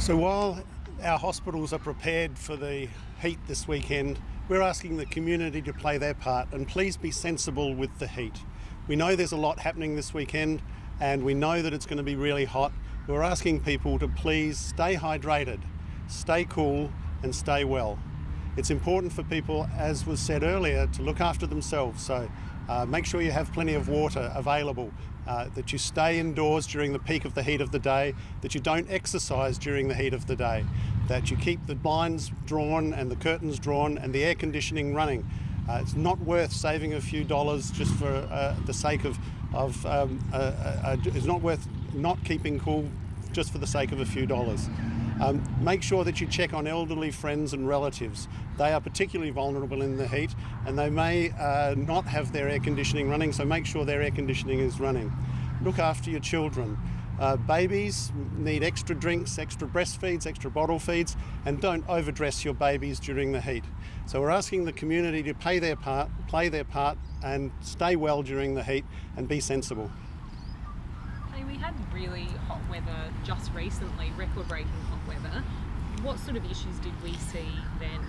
So while our hospitals are prepared for the heat this weekend, we're asking the community to play their part and please be sensible with the heat. We know there's a lot happening this weekend and we know that it's going to be really hot. We're asking people to please stay hydrated, stay cool and stay well. It's important for people, as was said earlier, to look after themselves. So uh, make sure you have plenty of water available, uh, that you stay indoors during the peak of the heat of the day, that you don't exercise during the heat of the day, that you keep the blinds drawn and the curtains drawn and the air conditioning running. Uh, it's not worth saving a few dollars just for uh, the sake of, of um, it's not worth not keeping cool just for the sake of a few dollars. Um, make sure that you check on elderly friends and relatives. They are particularly vulnerable in the heat and they may uh, not have their air conditioning running, so make sure their air conditioning is running. Look after your children. Uh, babies need extra drinks, extra breastfeeds, extra bottle feeds, and don't overdress your babies during the heat. So we're asking the community to play their part, play their part, and stay well during the heat and be sensible. We had really hot weather just recently, record-breaking hot weather. What sort of issues did we see then?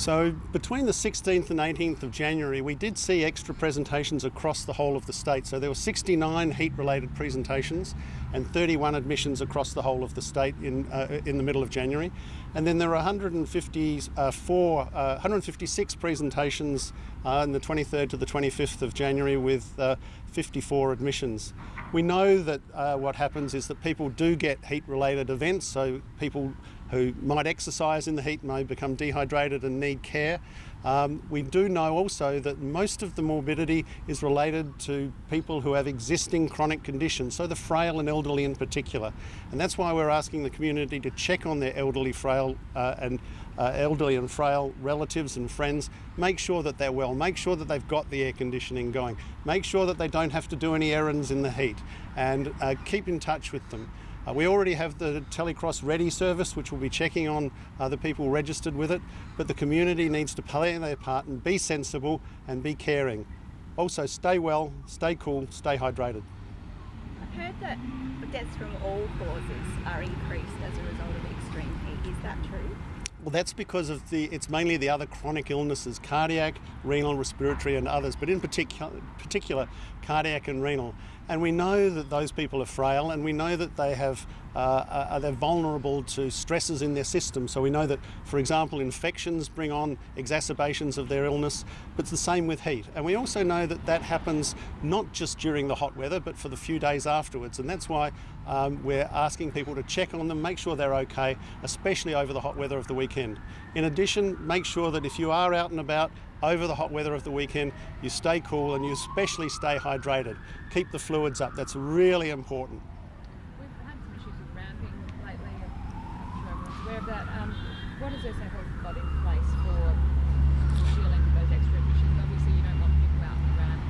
So between the 16th and 18th of January, we did see extra presentations across the whole of the state. So there were 69 heat-related presentations and 31 admissions across the whole of the state in, uh, in the middle of January. And then there were 154, uh, 156 presentations uh, on the 23rd to the 25th of January with uh, 54 admissions. We know that uh, what happens is that people do get heat-related events, so people who might exercise in the heat may become dehydrated and need care. Um, we do know also that most of the morbidity is related to people who have existing chronic conditions, so the frail and elderly in particular. And that's why we're asking the community to check on their elderly, frail uh, and uh, elderly and frail relatives and friends. Make sure that they're well. Make sure that they've got the air conditioning going. Make sure that they don't have to do any errands in the heat, and uh, keep in touch with them. Uh, we already have the Telecross Ready service, which will be checking on uh, the people registered with it, but the community needs to play their part and be sensible and be caring. Also, stay well, stay cool, stay hydrated. I've heard that deaths from all causes are increased as a result of extreme heat. Is that true? Well, that's because of the, it's mainly the other chronic illnesses, cardiac, renal, respiratory and others, but in particular, particular cardiac and renal. And we know that those people are frail and we know that they have, uh, are they're vulnerable to stresses in their system. So we know that, for example, infections bring on exacerbations of their illness, but it's the same with heat. And we also know that that happens not just during the hot weather, but for the few days afterwards. And that's why um, we're asking people to check on them, make sure they're okay, especially over the hot weather of the weekend. In addition, make sure that if you are out and about, over the hot weather of the weekend, you stay cool and you especially stay hydrated. Keep the fluids up, that's really important. We've had some issues with ramping lately, I'm sure everyone's aware of that. Um, what in place for dealing with those extra emissions? Obviously you don't want people out around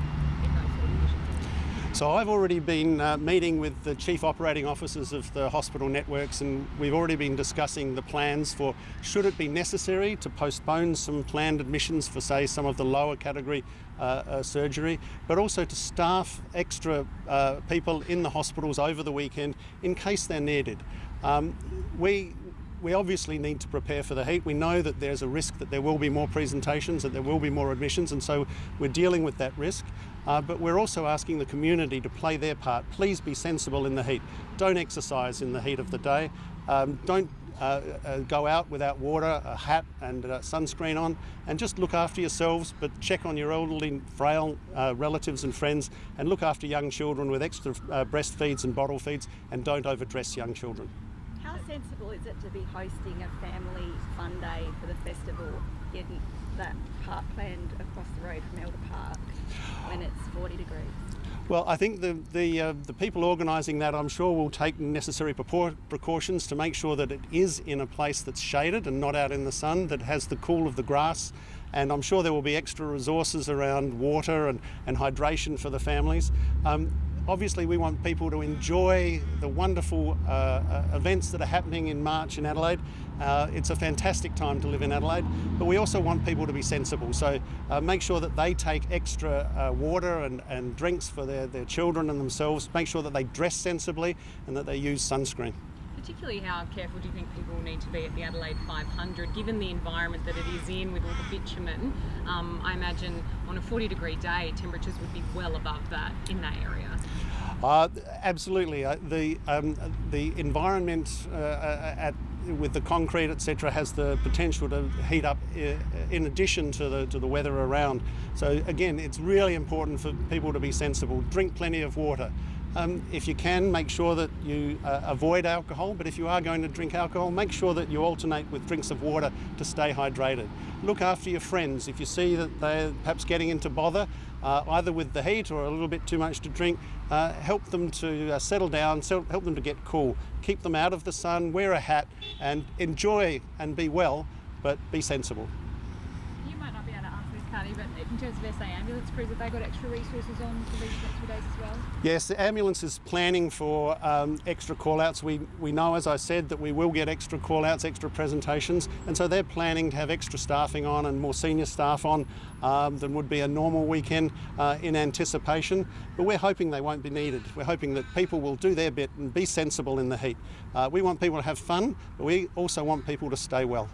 in those sort of conditions. So I've already been uh, meeting with the chief operating officers of the hospital networks and we've already been discussing the plans for should it be necessary to postpone some planned admissions for say some of the lower category uh, uh, surgery, but also to staff extra uh, people in the hospitals over the weekend in case they're needed. Um, we we obviously need to prepare for the heat. We know that there's a risk that there will be more presentations, that there will be more admissions, and so we're dealing with that risk. Uh, but we're also asking the community to play their part. Please be sensible in the heat. Don't exercise in the heat of the day. Um, don't uh, uh, go out without water, a hat and uh, sunscreen on, and just look after yourselves, but check on your elderly, frail uh, relatives and friends, and look after young children with extra uh, breastfeeds and bottle feeds, and don't overdress young children. How sensible is it to be hosting a family fun day for the festival that park planned across the road from Elder Park when it's 40 degrees? Well, I think the the, uh, the people organising that, I'm sure, will take necessary precautions to make sure that it is in a place that's shaded and not out in the sun, that has the cool of the grass, and I'm sure there will be extra resources around water and, and hydration for the families. Um, obviously we want people to enjoy the wonderful uh, uh, events that are happening in March in Adelaide. Uh, it's a fantastic time to live in Adelaide, but we also want people to be sensible. So uh, make sure that they take extra uh, water and, and drinks for their, their children and themselves. Make sure that they dress sensibly and that they use sunscreen. Particularly how careful do you think people need to be at the Adelaide 500, given the environment that it is in with all the bitumen? Um, I imagine on a 40 degree day, temperatures would be well above that in that area. Uh, absolutely. Uh, the um, the environment uh, at with the concrete, etc., has the potential to heat up uh, in addition to the to the weather around. So again, it's really important for people to be sensible. Drink plenty of water. Um, if you can, make sure that you uh, avoid alcohol, but if you are going to drink alcohol, make sure that you alternate with drinks of water to stay hydrated. Look after your friends. If you see that they're perhaps getting into bother, uh, either with the heat or a little bit too much to drink, uh, help them to uh, settle down, help them to get cool. Keep them out of the sun, wear a hat, and enjoy and be well, but be sensible. You might not be in terms of SA ambulance crews, have they got extra resources on for these next few days as well? Yes, the ambulance is planning for um, extra call-outs. We, we know, as I said, that we will get extra call-outs, extra presentations, and so they're planning to have extra staffing on and more senior staff on um, than would be a normal weekend uh, in anticipation. But we're hoping they won't be needed. We're hoping that people will do their bit and be sensible in the heat. Uh, we want people to have fun, but we also want people to stay well.